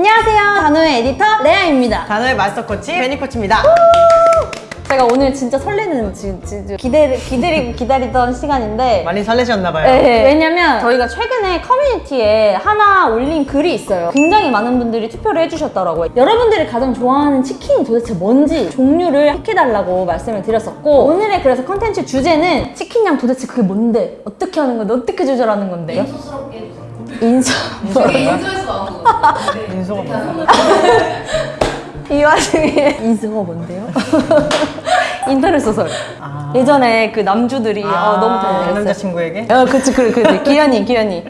안녕하세요. 단호의 에디터 레아입니다. 단호의 마스터 코치 베니 코치입니다. 제가 오늘 진짜 설레는 지- 지- 지- 기대, 기다리고 기다리던 시간인데 많이 설레셨나봐요. 네, 왜냐면 저희가 최근에 커뮤니티에 하나 올린 글이 있어요. 굉장히 많은 분들이 투표를 해주셨더라고요. 여러분들이 가장 좋아하는 치킨이 도대체 뭔지 종류를 택해달라고 말씀을 드렸었고 오늘의 그래서 컨텐츠 주제는 치킨 양 도대체 그게 뭔데? 어떻게 하는 건데? 어떻게 조절하는 건데요? 인서 인소에서 나온 거. 네. 인소가 뭐야? 이 와중에 인수가 뭔데요? 인터넷 소설. 아. 예전에 그 남주들이 어, 너무 잘. 남자친구에게? 어, 그치, 그래, 그래. 기현이, 기현이.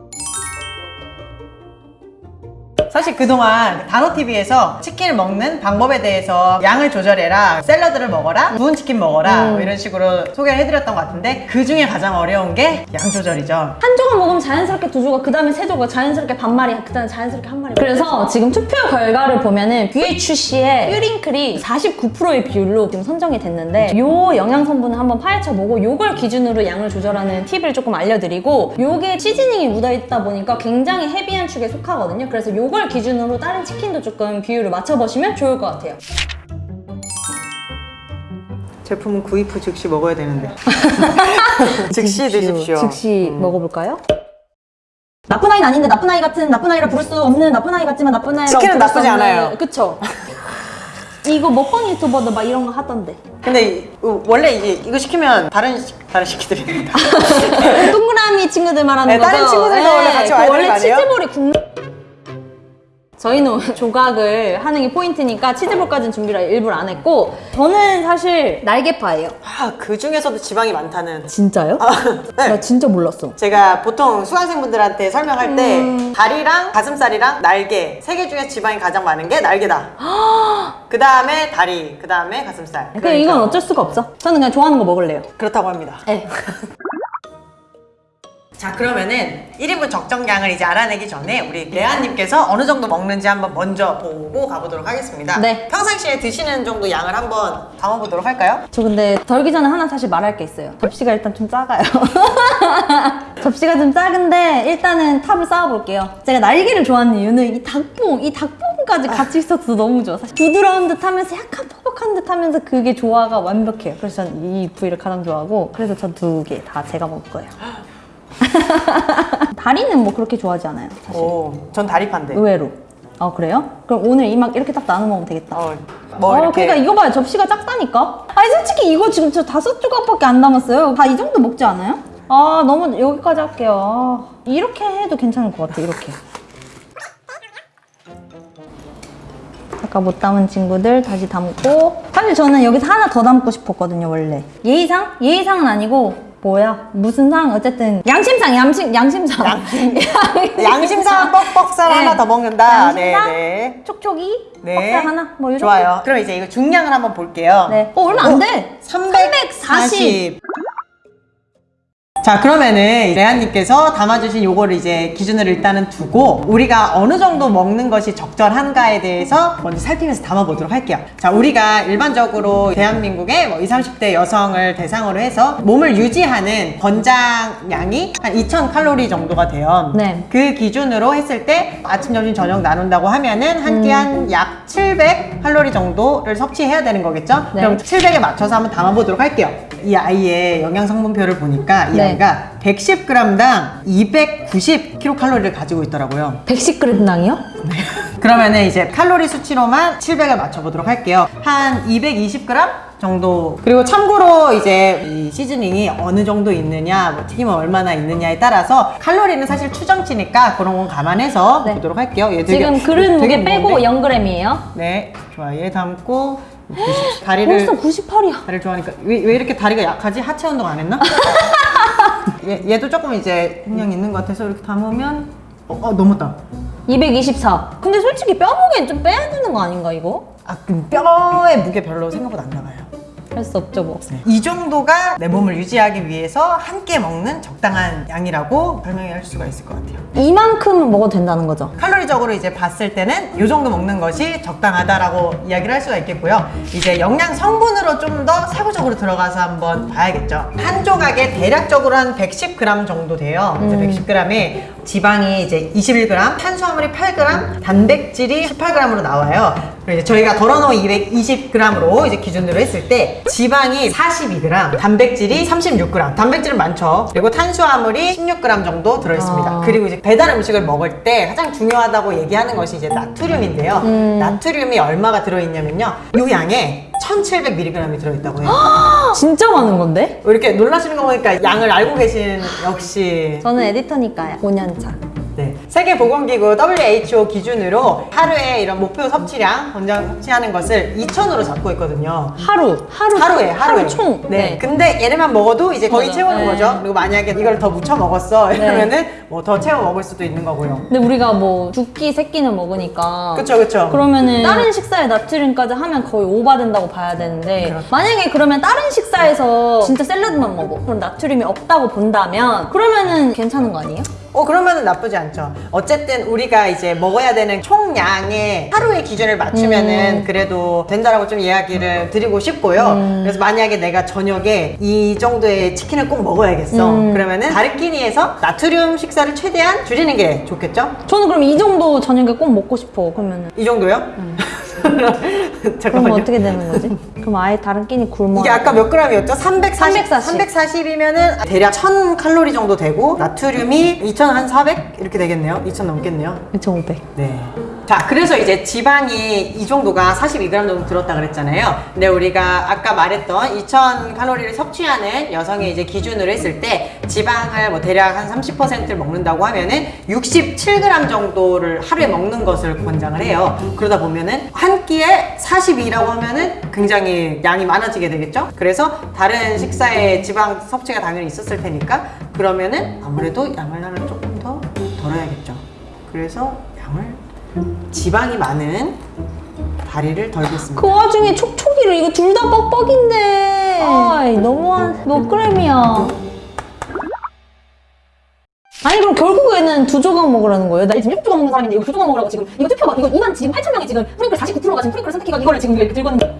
사실 그동안 단호TV에서 치킨을 먹는 방법에 대해서 양을 조절해라, 샐러드를 먹어라, 구운 치킨 먹어라 음. 뭐 이런 식으로 소개를 해드렸던 것 같은데 그 중에 가장 어려운 게 양 조절이죠. 한 조각 먹으면 자연스럽게 두 조각, 그 다음에 세 조각, 자연스럽게 반마리, 그 다음에 자연스럽게 한 마리. 그래서 지금 투표 결과를 보면은 BHC의 퓨링클이 49%의 비율로 지금 선정이 됐는데 요 영양 성분을 한번 파헤쳐보고 요걸 기준으로 양을 조절하는 팁을 조금 알려드리고 요게 시즈닝이 묻어있다 보니까 굉장히 헤비한 축에 속하거든요. 그래서 요걸 기준으로 다른 치킨도 조금 비율을 맞춰보시면 좋을 것 같아요. 제품은 구입 후 즉시 먹어야 되는데. 즉시 드십시오. 즉시 먹어볼까요? 나쁜 아이는 아닌데 나쁜 아이 같은 나쁜 아이라 부를 수 없는 나쁜 아이 같지만 나쁜 아이라 치킨은 나쁘지 않아요. 그쵸? 이거 먹방 유튜버도 막 이런 거 하던데 근데 원래 이제 이거 시키면 다른 시- 다른 시키들입니다. 동그라미 친구들 말하는 네, 거죠? 다른 친구들도 원래 같이 그 와야 되는 원래 거 아니에요? 치즈볼이 굽는 저희는 조각을 하는 게 포인트니까 치즈볼까지는 준비를 일부러 안 했고 저는 사실 날개파예요 아, 그 중에서도 지방이 많다는. 진짜요? 네. 나 진짜 몰랐어 제가 보통 수강생분들한테 설명할 때 음. 다리랑 가슴살이랑 날개 세 개 중에 지방이 가장 많은 게 날개다. 그 다음에 다리, 그 다음에 가슴살. 그 이건 어쩔 수가 없어 저는 그냥 좋아하는 거 먹을래요 그렇다고 합니다. 네. 자 그러면은 1인분 적정량을 이제 알아내기 전에 우리 레아님께서 어느 정도 먹는지 한번 먼저 보고 가보도록 하겠습니다. 네. 평상시에 드시는 정도 양을 한번 담아보도록 할까요? 저 근데 덜기 전에 하나 사실 말할 게 있어요. 접시가 일단 좀 작아요. 접시가 좀 작은데 일단은 탑을 쌓아볼게요. 제가 날개를 좋아하는 이유는 이 닭봉, 이 닭봉까지 같이 있어서 너무 좋아. 사실 부드러운 듯 하면서 약간 퍽퍽한 듯 하면서 그게 조화가 완벽해요. 그래서 저는 이 부위를 가장 좋아하고 그래서 저두개 다 제가 먹을 거예요. 다리는 뭐 그렇게 좋아하지 않아요. 사실. 오, 전 다리파인데. 의외로. 아 그래요? 그럼 오늘 이 막 이렇게 딱 나눠 먹으면 되겠다. 어, 뭐 어, 이렇게 그러니까 이거 봐요. 접시가 작다니까? 아니, 솔직히 이거 지금 저 다섯 조각밖에 안 남았어요. 다 이 정도 먹지 않아요? 아, 너무 여기까지 할게요. 아, 이렇게 해도 괜찮을 것 같아, 이렇게. 아까 못 담은 친구들 다시 담고. 사실 저는 여기서 하나 더 담고 싶었거든요, 원래. 예의상? 예의상은 아니고, 뭐야? 무슨 상? 어쨌든, 양심상, 양심, 양심상. 양심상 뻑뻑살 네. 하나 더 먹는다. 네, 양심상? 네. 촉촉이? 네. 뻑살 하나? 뭐, 이 정도? 좋아요. 그럼 이제 이거 중량을 한번 볼게요. 네. 어, 얼마 안 돼. 340. 자 그러면은 레아님께서 담아주신 요거를 이제 기준을 일단은 두고 우리가 어느 정도 먹는 것이 적절한가에 대해서 먼저 살피면서 담아보도록 할게요 자 우리가 일반적으로 대한민국의 뭐 20, 30대 여성을 대상으로 해서 몸을 유지하는 권장량이 한 2000칼로리 정도가 돼요 네. 그 기준으로 했을 때 아침, 점심, 저녁 나눈다고 하면은 한 끼 한 약 700칼로리 정도를 섭취해야 되는 거겠죠? 네. 그럼 700에 맞춰서 한번 담아보도록 할게요. 이 아이의 영양 성분표를 보니까 이 네. 아이가 110g당 290kcal를 가지고 있더라고요. 110g당이요? 그러면은 이제 칼로리 수치로만 700을 맞춰보도록 할게요. 한 220g 정도. 그리고 참고로 이제 이 시즈닝이 어느 정도 있느냐, 뭐 튀김은 얼마나 있느냐에 따라서 칼로리는 사실 추정치니까 그런 건 감안해서 네. 보도록 할게요. 얘 되게- 지금 그릇 무게 빼고 무거운데? 0g이에요. 네, 좋아. 얘 담고 90, 다리를 벌써 98이야. 다리를 좋아하니까 왜, 왜 이렇게 다리가 약하지? 하체 운동 안 했나? 얘, 얘도 조금 이제 그냥 있는 것 같아서 이렇게 담으면 어, 어 넘었다. 224. 근데 솔직히 뼈 무게는 좀 빼야 되는 거 아닌가 이거? 아, 그럼 뼈의 무게 별로 생각보다 안 나가요. 할 수 없죠 뭐. 이 정도가 내 몸을 유지하기 위해서 함께 먹는 적당한 양이라고 설명할 수가 있을 것 같아요. 이만큼 먹어도 된다는 거죠. 칼로리적으로 이제 봤을 때는 이 정도 먹는 것이 적당하다라고 이야기를 할 수가 있겠고요. 이제 영양 성분으로 좀 더 세부적으로 들어가서 한번 봐야겠죠. 한 조각에 대략적으로 한 110g 정도 돼요. 음. 110g에 지방이 이제 21g, 탄수화물이 8g, 단백질이 18g으로 나와요. 그리고 이제 저희가 덜어놓은 220g으로 이제 기준으로 했을 때 지방이 42g, 단백질이 36g. 단백질은 많죠. 그리고 탄수화물이 16g 정도 들어있습니다. 아. 그리고 이제 배달 음식을 먹을 때 가장 중요하다고 얘기하는 것이 이제 나트륨인데요. 음. 나트륨이 얼마가 들어있냐면요. 이 양에 1700mg이 들어있다고 해요. 진짜 많은 건데? 이렇게 놀라시는 거 보니까 양을 알고 계신 역시 저는 에디터니까요. 5년차. 네. 세계보건기구 WHO 기준으로 하루에 이런 목표 섭취량, 권장 섭취하는 것을 2,000으로 잡고 있거든요. 하루. 하루. 하루에 하루에 총. 네. 근데 얘네만 먹어도 이제 거의 맞아. 채우는 네. 거죠. 그리고 만약에 이걸 더 무쳐 먹었어 이러면은 뭐더 채워 먹을 수도 있는 거고요. 근데 우리가 뭐 두 끼, 세 끼는 먹으니까. 그쵸 그쵸. 그러면은 다른 식사에 나트륨까지 하면 거의 오바된다고 봐야 되는데 그렇죠. 만약에 그러면 다른 식사에서 진짜 샐러드만 먹어 그럼 나트륨이 없다고 본다면 그러면은 괜찮은 거 아니에요? 어 그러면은 나쁘지 않죠. 어쨌든 우리가 이제 먹어야 되는 총량의 하루의 기준을 맞추면은 음. 그래도 된다라고 좀 이야기를 드리고 싶고요. 음. 그래서 만약에 내가 저녁에 이 정도의 치킨을 꼭 먹어야겠어. 음. 그러면은 다른 끼니에서 나트륨 식사를 최대한 줄이는 게 좋겠죠? 저는 그럼 이 정도 저녁에 꼭 먹고 싶어 그러면은 이 정도요? 그럼 잠깐만요. 어떻게 되는 거지? 그럼 아예 다른 끼니 굶어 이게 아까 몇 그램이었죠? 340, 340. 340 이면은 대략 1000 칼로리 정도 되고 나트륨이 2400 이렇게 되겠네요. 2000 넘겠네요. 2,500 네. 자, 그래서 이제 지방이 이 정도가 42g 정도 들었다 그랬잖아요. 근데 우리가 아까 말했던 2000 칼로리를 섭취하는 여성의 이제 기준으로 했을 때 지방을 뭐 대략 한 30%를 먹는다고 하면은 67g 정도를 하루에 먹는 것을 권장을 해요. 그러다 보면은 한 끼에 42라고 하면은 굉장히 양이 많아지게 되겠죠? 그래서 다른 식사에 지방 섭취가 당연히 있었을 테니까 그러면은 아무래도 양을 하나 조금 더 덜어야겠죠. 그래서 양을 지방이 많은 다리를 덜겠습니다. 그 와중에 촉촉이를 이거 둘 다 뻑뻑인데 아이 너무한 몇 그램이야 아니 그럼 결국에는 두 조각 먹으라는 거예요? 나 지금 6조각 먹는 사람인데 이거 두 조각 먹으라고 지금 이거 투표 막 이거 2만 지금 8천 명이 지금 프링클 49%가 지금 프링클을 선택해가 이거를 지금 이렇게 들고 있는데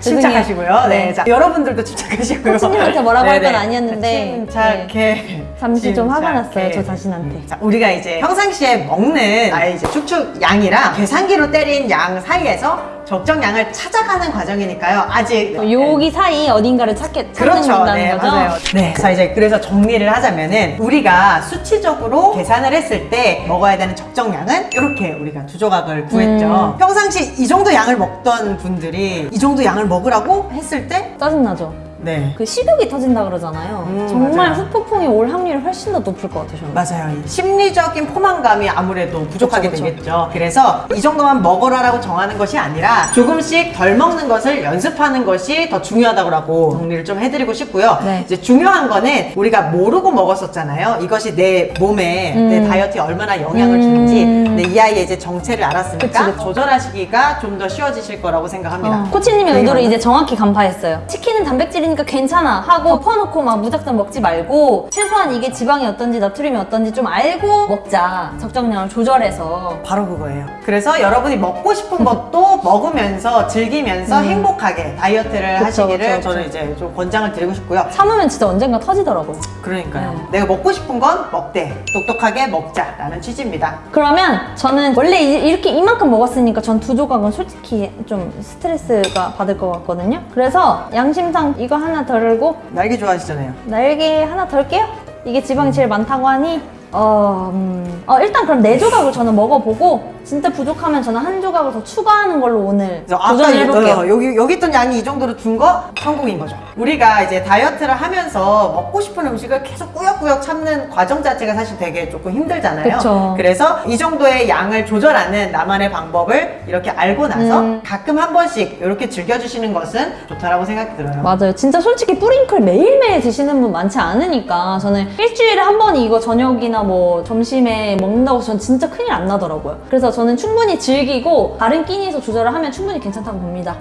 침착하시고요. 네. 네. 자, 여러분들도 침착하시고요. 코치님한테 뭐라고 할건 네네. 아니었는데, 침착해. 잠시 좀 화가. 났어요 저 자신한테 자, 우리가 이제 평상시에 먹는 나의 이제 축축 양이랑 계산기로 때린 양 사이에서 적정 양을 찾아가는 과정이니까요. 아직 어, 여기 사이 어딘가를 찾게 찾는 그렇죠. 다는 네, 거죠? 맞아요. 네. 자, 이제 그래서 정리를 하자면은 우리가 수치적으로 계산을 했을 때 먹어야 되는 적정량은 이렇게 우리가 두 조각을 구했죠. 음. 평상시 이 정도 양을 먹던 분들이 이 정도 양을 먹으라고 했을 때 짜증나죠? 네. 그 식욕이 터진다 그러잖아요 음, 정말 맞아요. 후폭풍이 올 확률이 훨씬 더 높을 것 같아요 저는 맞아요. 이 심리적인 포만감이 아무래도 부족하게 그쵸, 그쵸. 되겠죠. 그래서 이 정도만 먹어라라고 정하는 것이 아니라 조금씩 덜 먹는 것을 연습하는 것이 더 중요하다고 정리를 좀 해드리고 싶고요. 네. 이제 중요한 거는 우리가 모르고 먹었었잖아요. 이것이 내 몸에 음. 내 다이어트에 얼마나 영향을 음. 주는지. 근데 이 아이의 이제 정체를 알았으니까 그치, 그치. 조절하시기가 좀 더 쉬워지실 거라고 생각합니다. 어, 코치님의 네, 의도를. 이제 정확히 간파했어요. 치킨은 단백질 이니까 괜찮아 하고 퍼놓고 막 무작정 먹지 말고 최소한 이게 지방이 어떤지 나트륨이 어떤지 좀 알고 먹자. 적정량을 조절해서. 바로 그거예요. 그래서 여러분이 먹고 싶은 것도 먹으면서 즐기면서 행복하게 다이어트를 음. 그쵸, 하시기를 그쵸, 저는 그쵸. 이제 좀 권장을 드리고 싶고요. 참으면 진짜 언젠가 터지더라고요. 그러니까요. 네. 내가 먹고 싶은 건 먹되 똑똑하게 먹자 라는 취지입니다. 그러면 저는 원래 이- 이렇게 이만큼 먹었으니까 전 두 조각은 솔직히 좀 스트레스가 받을 것 같거든요. 그래서 양심상 이거 하나 덜고 날개 좋아하시잖아요. 날개 하나 덜게요. 이게 지방이 제일 많다고 하니 어, 음, 어, 일단 그럼 네 조각을 저는 먹어보고 진짜 부족하면 저는 한 조각을 더 추가하는 걸로 오늘 그래서 아까 도전을 이- 해볼게요. 어, 여기 여기 있던 양이 이 정도로 준 거 성공인 거죠. 우리가 이제 다이어트를 하면서 먹고 싶은 음식을 계속 꾸역꾸역 참는 과정 자체가 사실 되게 조금 힘들잖아요. 그쵸. 그래서 이 정도의 양을 조절하는 나만의 방법을 이렇게 알고 나서 음. 가끔 한 번씩 이렇게 즐겨주시는 것은 좋다라고 생각이 들어요. 맞아요. 진짜 솔직히 뿌링클 매일매일 드시는 분 많지 않으니까 저는 일주일에 한 번 이거 저녁이나 뭐 점심에 먹는다고 전 진짜 큰일 안 나더라고요. 그래서 저는 충분히 즐기고 다른 끼니에서 조절을 하면 충분히 괜찮다고 봅니다.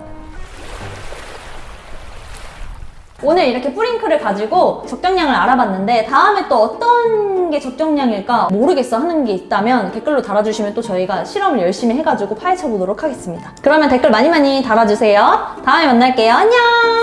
오늘 이렇게 뿌링클을 가지고 적정량을 알아봤는데 다음에 또 어떤 게 적정량일까 모르겠어 하는 게 있다면 댓글로 달아주시면 또 저희가 실험을 열심히 해가지고 파헤쳐 보도록 하겠습니다. 그러면 댓글 많이 많이 달아주세요. 다음에 만날게요. 안녕!